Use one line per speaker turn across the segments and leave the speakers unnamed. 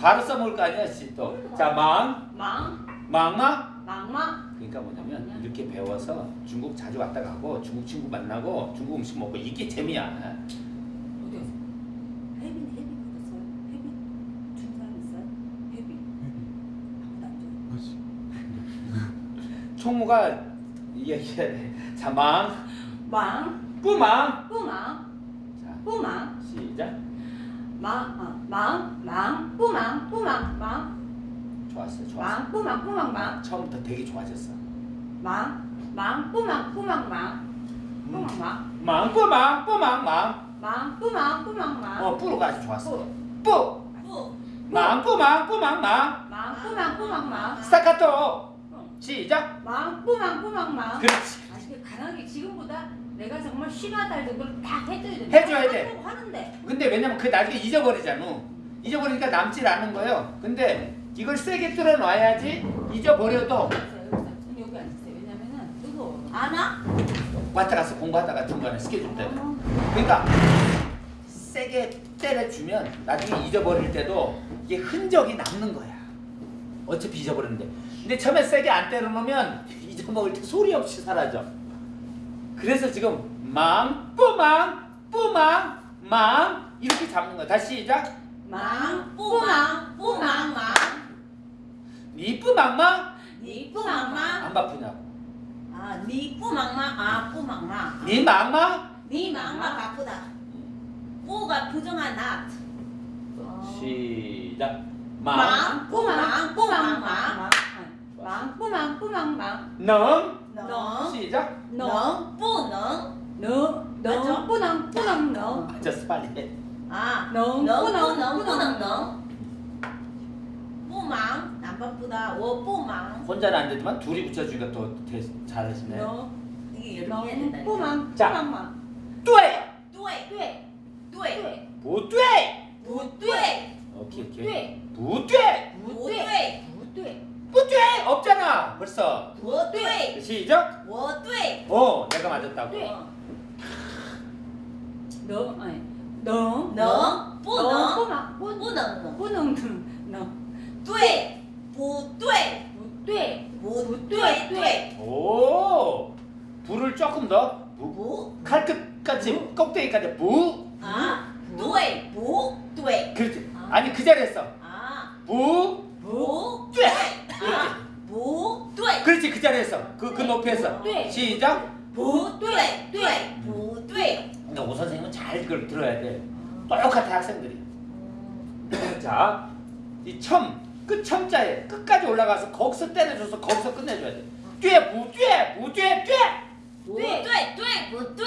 바로 써먹을 거 아니야, 씨 또. 자, 망,
망,
망마.
망마.
그러니까 뭐냐면 이렇게 배워서 중국 자주 왔다 가고 중국 친구 만나고 중국 음식 먹고 이게 재미야.
어디 갔어? 혜빈 혜빈 그랬어요. 혜빈 준 사람 있어요? 혜빈 아무도 안 줘.
그렇지.
총무가 얘기해야 돼. 자, 망,
망,
뿌망.
뿌망,
자,
뿌망,
시작.
망, 어, 망, 망, 뿌망, 뿌망, 망,
좋았어, 좋았어.
망, 뿌망, 뿌망, 망,
처음부터 되게 좋아졌어.
망, 망, 뿌망, 뿌망, 망, 뿌망, 망,
망, 뿌망, 뿌망, 망.
망, 뿌망, 뿌망, 망.
어, 뿌로가 아주 좋았어.
뿌.
뿌.
뿌.
망, 뿌망, 뿌망, 망.
망, 뿌망, 뿌망, 망.
스타카토. 시작.
망, 뿌망, 뿌망, 망.
그렇지.
아, 이게 가능하게 지금보다 내가 정말 쉬가다 할 정도로 다 해줘야 돼.
해줘야 돼.
하는데.
근데 왜냐면 그 나중에 잊어버리잖아. 잊어버리니까 남질 않은 거예요. 근데 이걸 세게 뚫어 놔야지 잊어버려도
여기 앉으세요. 왜냐면은 뜨거워. 안 와?
왔다 갔어 공부하다가 중간에 스케줄 때문에.
어.
그러니까 세게 때려주면 나중에 잊어버릴 때도 이게 흔적이 남는 거야. 어차피 잊어버리는데. 근데 처음에 세게 안 때려놓으면 잊어먹을 때 소리 없이 사라져. 그래서 지금 망, 뿌망, 뿌망, 망 이렇게 잡는 거야. 다시 시작.
망, 뿌망, 뿌망, 망.
니 뿌망망
니 뿌망, 망.
안 바쁘냐고.
아, 니 뿌망, 망. 아, 뿌망, 망.
니 망망
니 망마 바쁘다. 뿌가 부정한 낫.
시작. 망,
망, 뿌망, 뿌망, 망. 망, 뿌망, 뿌망, 망.
능
너,
시작.
너, 뿌능. 너, 너, 뿌능, 뿌능, 너.
앉아서 빨리 해.
아, 너, 뿌능, 뿌능, 너. 뿌망, 안 바쁘다. 워 뿌망.
혼자는 안 되지만 둘이 붙여주니까 또 대- 잘하시네.
너,
이게 이렇게
너,
해야 된다.
뿌망,
자.
뿌망, 망.
对
对
对，
对
对，
不对
不对
오케이 오케이
对，
不对
不对
없잖아 벌써
我对
시작
我对
어 내가 맞았다고
对
어.
너, 아니, 너,
能不
너,
能
뿌망, 뿌,
不能能
뿌능, 너.
对不对
不对，
不对对
오 불을 조금 더 부,
不
칼끝까지 꼭대기까지 부
啊对不对
그렇지
아.
아니 그 자리에 서
啊
부
不
对
啊不 对
그렇지 그 자리에서 그, 그 높이에서
네.
시작
不对对不对
근데 오 선생님은 잘 그걸 들어야 돼 똑같아 학생들이 자, 이 첨, 끝 첨자에 끝까지 올라가서 거기서 때려줘서 거기서 끝내줘야 돼. 对不对不对对
不对对不对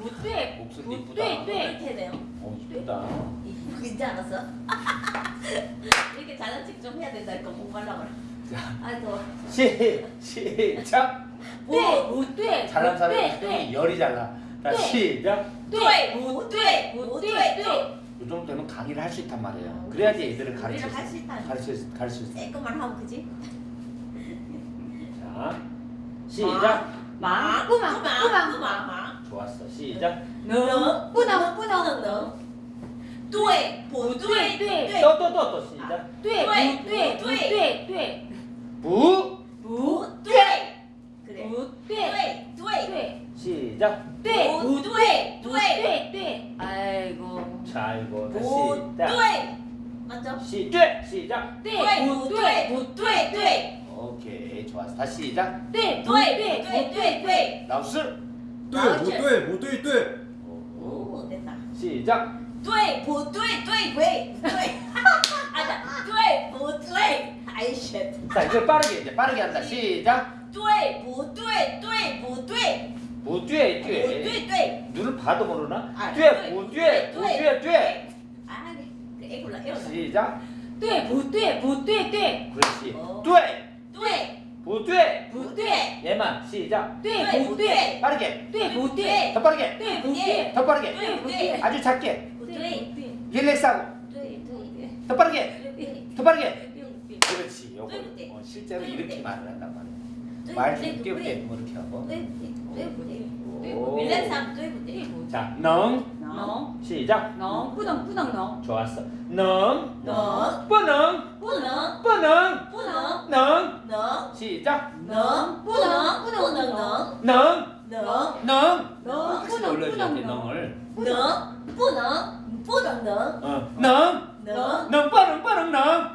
不对，
목소리
不
이쁘다.
对，对，
이렇게 되네요
어 이쁘다.
이쁘지 않았어? 이렇게 잘난 척 좀 해야 된다 이거 공부하려고 그래
자,
아이고
시 시작.
对，不对，
잘난
不
사람이
对，对，
열이 잘나. 자,
네.
시작.
对不对不对对
이 정도 되면 강의를 할 수 있단 말이에요. 그래야지 애들을 가르칠
우리를
수
할수 있다.
가르칠 수 가르칠 수 있어.
쬐끔만 하면 그지?
자, 시작.
忙，不忙，不忙，不忙，
忙
좋았어. 시작.
能，不能，不能，
能对不对
对
对
또 또 또 또 시작.
对，不对，不对， 무,
무,
뚜에. 그래.
무,
뚜에.
뚜에.
시작.
뚜에. 무, 뚜에.
뚜에. 뚜에. 아이고.
자, 이거 다시. 무,
뚜에. 맞죠?
시, 뚜에. 시작.
뚜에.
무,
뚜에. 무, 뚜에. 뚜에.
오케이. 좋았어. 다시 시작.
뚜에. 뚜에. 뚜에.
뚜에.
뚜에.
나우스. 뚜에. 무, 뚜에. 무, 뚜에. 뚜에.
오, 됐다.
시작.
뚜에. 무, 뚜에. 뚜에. 뚜에. 뚜에. 아, 뚜에. 무, 뚜에. 이 쉣
자 이걸 빠르게 이제 빠르게 한다 시작
对不对对不对
不对
不
对
对对
눈을 봐도 모르나
啊
对不对不对对
아 그 애굴라 애굴라
시작
对，不对，不对，对，
그렇지
어.
对
对
不对
不对
얘만 시작
对，不对，
빠르게
对，不对，
더 빠르게
对，不对，
더 빠르게
对不对
아주 작게
不对
对，
릴렉스하고
对对
더 빠르게
对对
더 빠르게
对
그렇지
요걸
어, 실제로 이렇게 말을 한단
말이에요.
말 쉽게 뭐, 이렇게 하고. 자, 능. 시작.
능. 뿌능 뿌능 능.
좋았어. 능.
능.
뿌능.
뿌능.
뿌능.
뿌능.
능.
능.
시작.
능. 뿌능.
뿌능 능.
능.
능. 능. 능. 뿌능
뿌능
능을.
능. 뿌능. 뿌능
능. 능.
능.
능 빠른 빠른 능.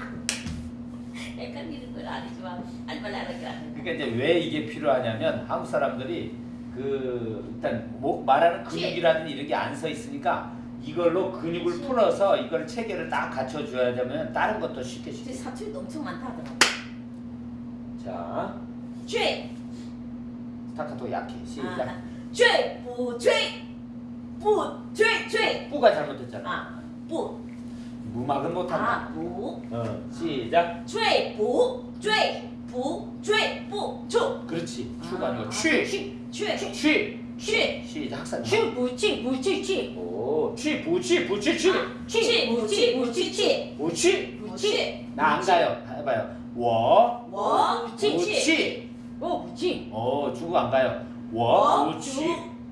그러니까 이런 건 아니지만 알만 알아가는
그러니까 이제 왜 이게 필요하냐면 한국 사람들이 그 일단 뭐 말하는 근육이라는 이런 게 안 서 있으니까 이걸로 근육을 그치. 풀어서 이걸 체계를 딱 갖춰줘야 되면 다른 것도 쉽게 쉽게
사체 엄청 많다 하더라고
자
죄!
스타카토 약해 시작
아, 죄! 부죄! 부죄! 죄!
부가 잘못됐잖아
아, 부
무막은 못한다.
아, 무.
어, 시작.
최보, 최보, 최보, 추.
그렇지. 아. 추가 아니고 아, 취.
취, 취,
취.
취.
시작. 학사.
취, 부취, 부취, 취.
오, 취, 부취, 부취, 취.
취, 부취, 부취, 취.
부취.
부취.
나안 가요. 해봐요.
워. 워.
부취,
취. 어, 부취.
어, 중국 안 가요. 워, 부취.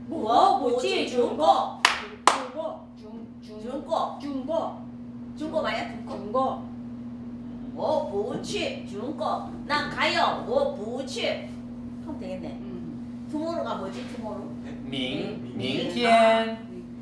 워, 부취, 중국.
중국. 중,
중국.
중국. 国，
中国말이야中国
中国，
我不去中国난 가요 我不去그럼 되겠네
음,
tomorrow가 뭐지 tomorrow
明明天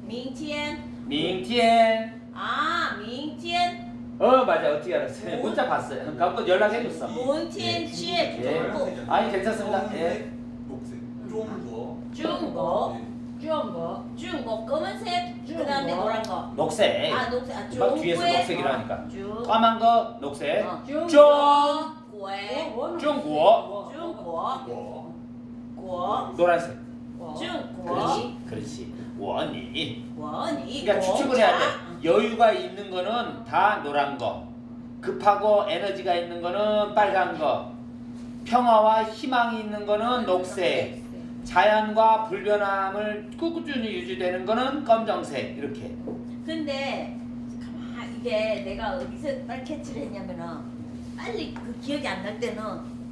明天
明天
아, 明天
어 맞아 어떻게 알았어요 문자 봤어요 갖고 연락해줬어
明天去
예.
중국
아니 괜찮습니다 예.
녹색 중국
중국
주운
거. 쭉 뭐 검은색, 그다음에 노란 거.
녹색.
아 녹색. 아 쭉. 막
뒤에서 녹색이라 하니까.
아, 쭉.
어, 까만 거 녹색.
어.
쭉. 중국.
중국.
중국.
국.
노란색.
중국.
그렇지. 그렇지. 원이.
원이.
그러니까 추측을 해야 돼. 여유가 있는 거는 다 노란 거. 급하고 에너지가 있는 거는 빨간 거. 평화와 희망이 있는 거는 녹색. 자연과 불변함을 꾸준히 유지되는 거는 검정색 이렇게
근데 가만 이게 내가 어디서 빨리 캐치를 했냐면은 빨리 그 기억이 안 날 때는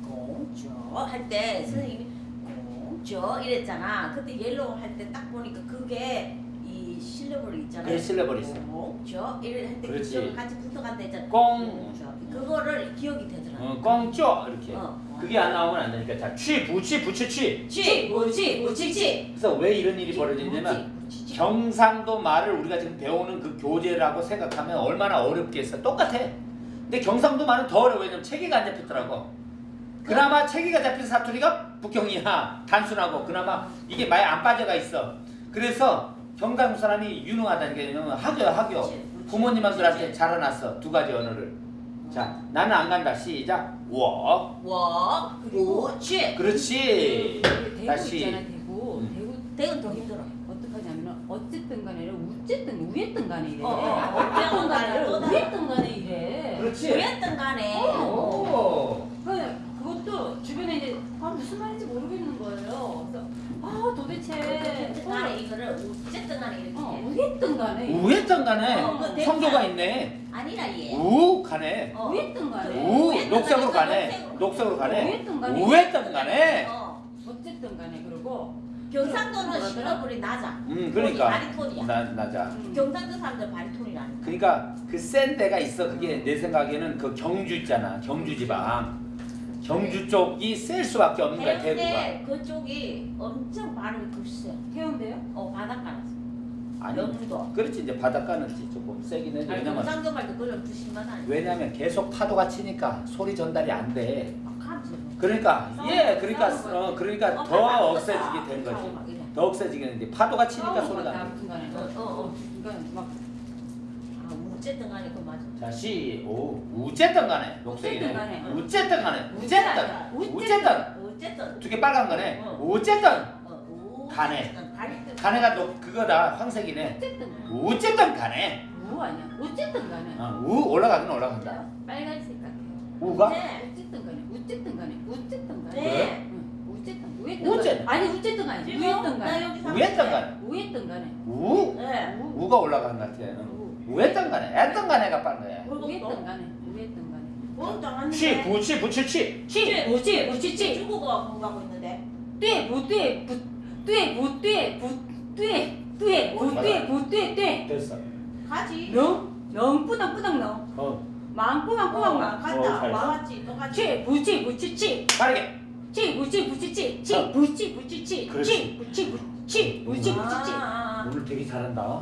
공조 할때 선생님이 공조 이랬잖아. 그때 옐로우 할 때 딱 보니까 그게 이 실력으로 있잖아.
그게 실려버리 있어
공조 이럴 할때
그렇지.
기억 같이 붙어간다 했잖아.
꽁.
공조. 그거를 기억이 되더라.
어, 꽁쪼 이렇게.
어.
그게 안 나오면 안 되니까 자 취, 부취, 부취, 취
치, 무치, 무치치.
그래서 왜 이런 일이 벌어지냐면 경상도 말을 우리가 지금 배우는 그 교재라고 생각하면 얼마나 어렵겠어. 똑같아. 근데 경상도 말은 더 어려워. 왜냐면 체계가 안 잡혔더라고. 그나마 체계가 잡힌 사투리가 북경이야. 단순하고. 그나마 이게 많이 안 빠져가 있어. 그래서 경상도 사람이 유능하다는 게 뭐냐면 학교야 학교 부모님들한테 자라났어. 두 가지 언어를 자 나는 안 간다 시작 我
워, 무치.
그렇지
대구
다시.
있잖아 대구,
음.
대구
대건 더 힘들어.
어떡하냐면 어쨌든 간에 어쨌든 우했든 간에 이래.
어, 어,
어쨌든 간에
또 다르-
우했든 간에 이래.
그렇지
뭐였든 간에.
오.
그 그것도 주변에 이제 아 무슨 말인지 모르겠는 거예요. 그래서 아 도대체
어쨌든 간에 어쨌든 간에 이렇게
어,
해.
우했든 간에
우했던 간에
어, 그
성조가
대사.
있네
아니라 얘.
우 가네
어.
우했든 간에
우
우했던
녹색으로
간에
가네
녹색으로.
녹색으로 가네
우했든 간에
우했던 간에
어.
어쨌든 간에 그러고
경상도는? 실력이 낮아.
음 그러니까
바리톤이야.
나 낮아
음.
경상도 사람들 바리톤이라니까.
그러니까 그 센 데가 있어 그게 내 생각에는 그 경주 있잖아 경주 지방 경주 쪽이 셀 수밖에 없는 거야 대구가
그쪽이 엄청 발음이 글쎄.
해운대요?
어 바닷가라서.
아니
영도.
그렇지 이제 바닷가는 조금 세긴 해
아니
왜냐면
경상도 말도 그런 부심하다.
왜냐면 계속 파도가 치니까 소리 전달이 안 돼
아, 감지.
그러니까 예 그러니까. 어 그러니까
어,
더 억세지게 된 거지. 더 억세지게 되는데 파도가 치니까 소리가 안 나.
아무튼 간에.
어, 어, 어. 어쨌든 간에 그 맞아.
자, 시, 오, 우쨌든 간에 녹색이네.
우쨌든 간에.
우쨌든 간에.
우쨌든. 어쨌든.
두 개 빨간 거네.
어.
우쨌든.
어, 오.
간에.
어쨌든 간에.
간에가 녹 그거다. 황색이네.
어쨌든 간에.
우쨌든 간에.
우 아니야. 어쨌든 간에.
어, 우 올라가긴 올라간다.
빨간색 같아요.
우가?
네.
어쨌든 간에. 어쨌든 간에. 어쨌든 간에.
네.
응. 어쨌든 우했든
어쨌든.
아니 어쨌든 간에. 우했든
나
간에.
여기
우했던 간에.
우?
네.
우.
우가 올라간 것 같아. 우했던 간에 했던 간에가 빠른 거야
우했던 간에 우했던 간에
우했던 간에
치 부치 부치치
치 부치 부치치
중국어 공부하고 있는데
네 부네 부네 부네 부네 부네 부네
됐어
가지
롱롱 뿌덩 뿌덩
롱
망꾸만 꾸만 망
갔다 망았지 똑같이
치 부치 부치치
빠르게
치 부치 부치치 치
부치
부치치 치 부치 부치 부치
부치치
오늘 되게 잘한다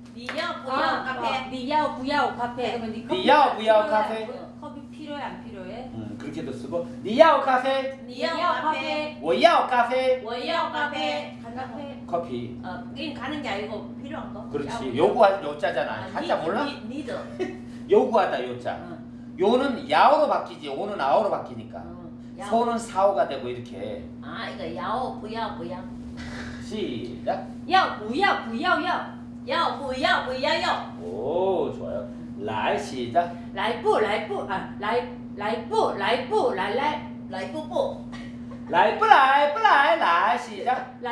니야 아, 아. 부야오 카페.
니야 부야
카페. 니야
부야 카페.
커피 필요해 안 필요해?
음 그렇게도 쓰고 니야 카페.
니야 카페.
워야 카페.
워야 카페.
카페.
커피.
어, 이 가는 게 아니고 필요한 거.
그렇지. 요구할 요자잖아. 아, 한자 몰라?
니드.
요구하다 요자. 어. 요는 야오로 바뀌지. 오는 아오로 바뀌니까.
어,
소는 사오가 되고 이렇게.
아 이거 야오 부야오 부야.
시작.
야오 부야오 부야 야.
要不要不要要。
哦来洗的。
来不来不啊来来不来不来来。
来不不
来不来不来来洗的。
来。